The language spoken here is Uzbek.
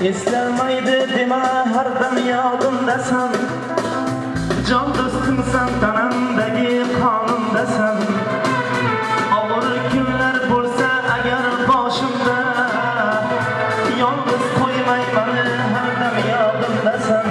Eslolmaydi dema har dam yodimdasan. Jon do'stimsan tanamdagi qonimdasan. Og'ir kunlar bo'lsa agar boshimda Yolg'iz qo'ymay meni har dam yodimdasan.